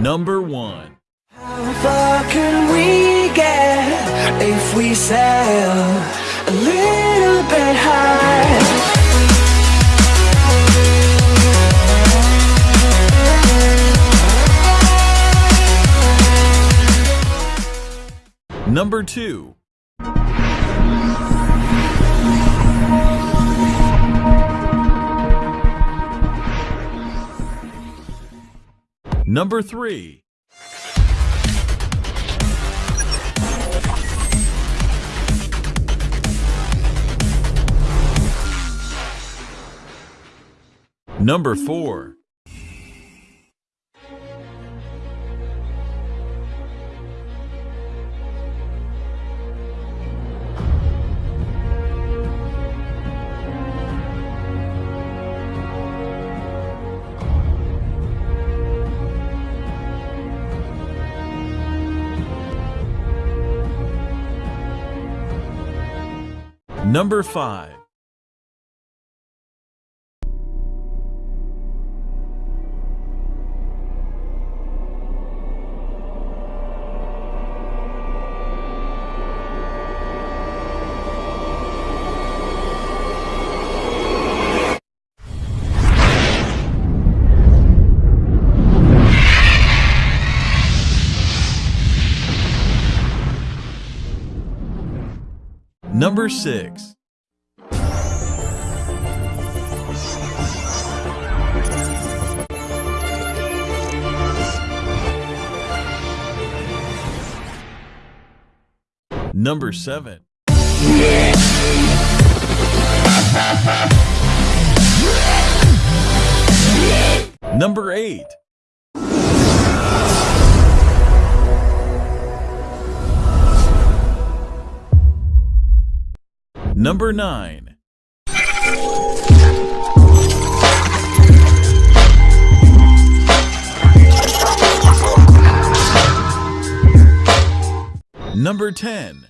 Number 1. How far can we get if we sail a little bit high? Number 2. Number 3. Number 4. Number 5. Number 6. Number 7. Number 8. Number 9. Number 10.